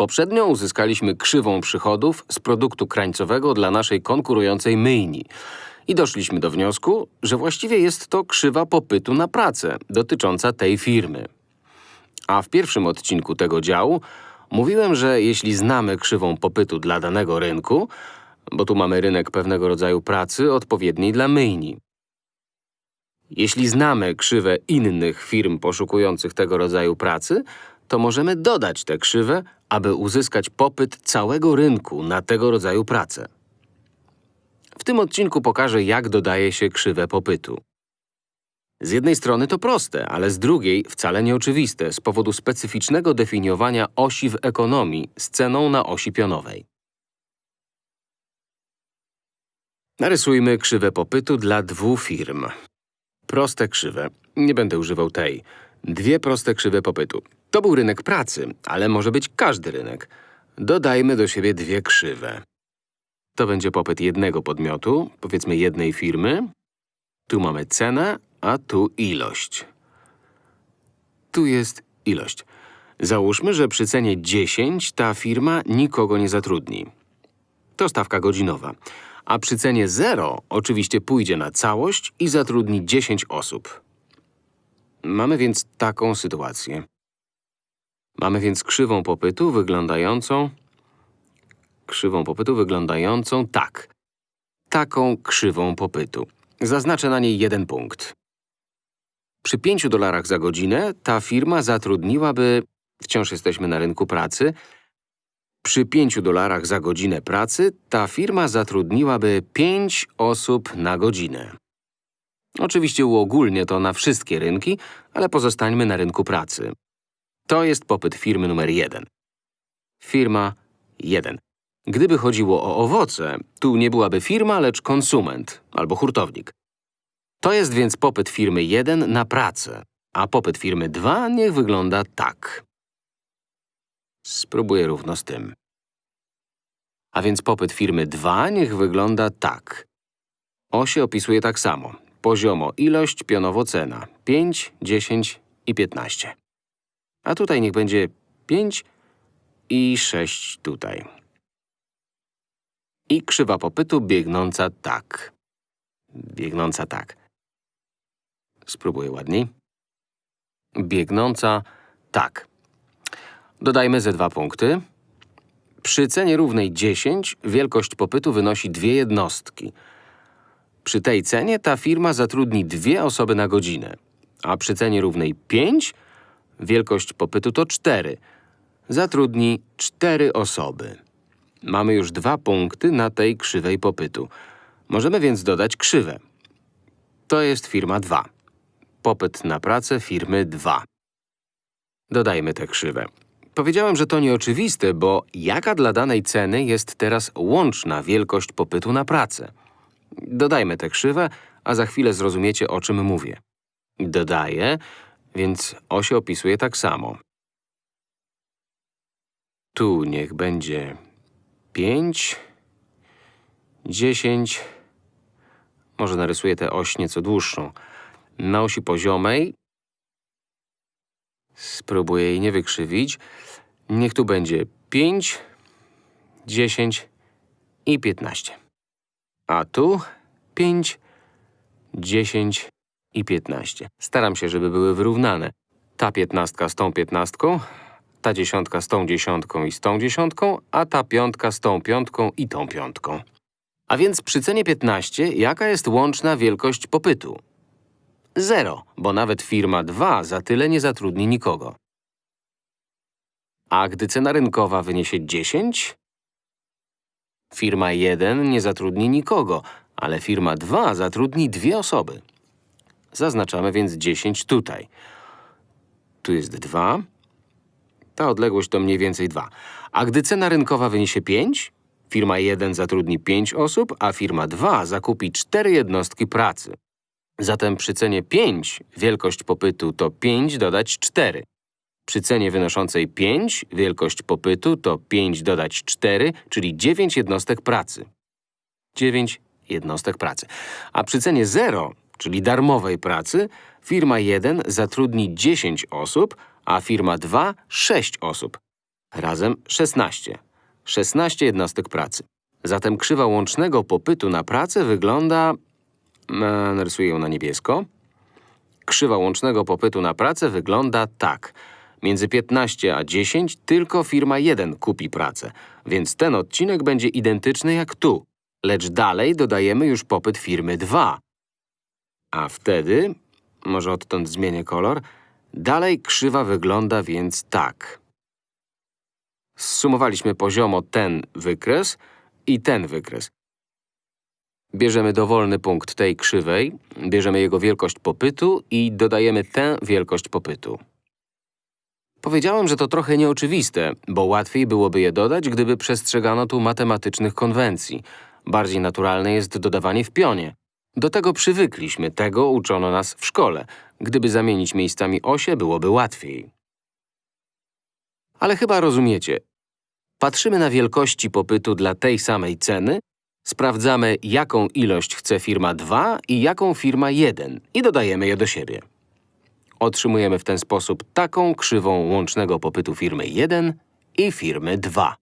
Poprzednio uzyskaliśmy krzywą przychodów z produktu krańcowego dla naszej konkurującej myjni. I doszliśmy do wniosku, że właściwie jest to krzywa popytu na pracę dotycząca tej firmy. A w pierwszym odcinku tego działu mówiłem, że jeśli znamy krzywą popytu dla danego rynku, bo tu mamy rynek pewnego rodzaju pracy odpowiedniej dla myjni. Jeśli znamy krzywę innych firm poszukujących tego rodzaju pracy, to możemy dodać tę krzywę, aby uzyskać popyt całego rynku na tego rodzaju pracę. W tym odcinku pokażę, jak dodaje się krzywę popytu. Z jednej strony to proste, ale z drugiej wcale nieoczywiste z powodu specyficznego definiowania osi w ekonomii z ceną na osi pionowej. Narysujmy krzywę popytu dla dwóch firm. Proste krzywe. Nie będę używał tej. Dwie proste krzywe popytu. To był rynek pracy, ale może być każdy rynek. Dodajmy do siebie dwie krzywe. To będzie popyt jednego podmiotu, powiedzmy jednej firmy. Tu mamy cenę, a tu ilość. Tu jest ilość. Załóżmy, że przy cenie 10 ta firma nikogo nie zatrudni. To stawka godzinowa. A przy cenie 0 oczywiście pójdzie na całość i zatrudni 10 osób. Mamy więc taką sytuację. Mamy więc krzywą popytu wyglądającą… Krzywą popytu wyglądającą tak. Taką krzywą popytu. Zaznaczę na niej jeden punkt. Przy 5 dolarach za godzinę ta firma zatrudniłaby… Wciąż jesteśmy na rynku pracy. Przy 5 dolarach za godzinę pracy ta firma zatrudniłaby 5 osób na godzinę. Oczywiście uogólnię to na wszystkie rynki, ale pozostańmy na rynku pracy. To jest popyt firmy numer 1. Firma 1. Gdyby chodziło o owoce, tu nie byłaby firma, lecz konsument albo hurtownik. To jest więc popyt firmy 1 na pracę, a popyt firmy 2 niech wygląda tak. Spróbuję równo z tym. A więc popyt firmy 2 niech wygląda tak. Osie opisuje tak samo. Poziomo ilość, pionowo cena. 5, 10 i 15. A tutaj niech będzie 5 i 6 tutaj. I krzywa popytu biegnąca tak. Biegnąca tak. Spróbuję ładniej. Biegnąca tak. Dodajmy ze dwa punkty. Przy cenie równej 10 wielkość popytu wynosi dwie jednostki. Przy tej cenie ta firma zatrudni dwie osoby na godzinę, a przy cenie równej 5 wielkość popytu to 4. Zatrudni cztery osoby. Mamy już dwa punkty na tej krzywej popytu. Możemy więc dodać krzywę. To jest firma 2. Popyt na pracę firmy 2. Dodajmy tę krzywę. Powiedziałem, że to nieoczywiste, bo jaka dla danej ceny jest teraz łączna wielkość popytu na pracę? Dodajmy tę krzywę, a za chwilę zrozumiecie, o czym mówię. Dodaję, więc osie opisuje tak samo. Tu niech będzie 5, 10, może narysuję tę oś nieco dłuższą. Na osi poziomej spróbuję jej nie wykrzywić. Niech tu będzie 5, 10 i 15. A tu 5, 10 i 15. Staram się, żeby były wyrównane. Ta piętnastka z tą piętnastką, ta dziesiątka z tą dziesiątką i z tą dziesiątką, a ta piątka z tą piątką i tą piątką. A więc przy cenie 15 jaka jest łączna wielkość popytu? Zero, bo nawet firma 2 za tyle nie zatrudni nikogo. A gdy cena rynkowa wyniesie 10? Firma 1 nie zatrudni nikogo, ale firma 2 zatrudni dwie osoby. Zaznaczamy więc 10 tutaj. Tu jest 2. Ta odległość to mniej więcej 2. A gdy cena rynkowa wyniesie 5, firma 1 zatrudni 5 osób, a firma 2 zakupi 4 jednostki pracy. Zatem przy cenie 5 wielkość popytu to 5 dodać 4. Przy cenie wynoszącej 5 wielkość popytu to 5 dodać 4, czyli 9 jednostek pracy. 9 jednostek pracy. A przy cenie 0, czyli darmowej pracy, firma 1 zatrudni 10 osób, a firma 2 6 osób. Razem 16. 16 jednostek pracy. Zatem krzywa łącznego popytu na pracę wygląda... E, narysuję ją na niebiesko. Krzywa łącznego popytu na pracę wygląda tak. Między 15 a 10 tylko firma 1 kupi pracę, więc ten odcinek będzie identyczny jak tu. Lecz dalej dodajemy już popyt firmy 2. A wtedy, może odtąd zmienię kolor, dalej krzywa wygląda więc tak. Zsumowaliśmy poziomo ten wykres i ten wykres. Bierzemy dowolny punkt tej krzywej, bierzemy jego wielkość popytu i dodajemy tę wielkość popytu. Powiedziałem, że to trochę nieoczywiste, bo łatwiej byłoby je dodać, gdyby przestrzegano tu matematycznych konwencji. Bardziej naturalne jest dodawanie w pionie. Do tego przywykliśmy, tego uczono nas w szkole. Gdyby zamienić miejscami osie, byłoby łatwiej. Ale chyba rozumiecie. Patrzymy na wielkości popytu dla tej samej ceny, sprawdzamy, jaką ilość chce firma 2 i jaką firma 1 i dodajemy je do siebie. Otrzymujemy w ten sposób taką krzywą łącznego popytu firmy 1 i firmy 2.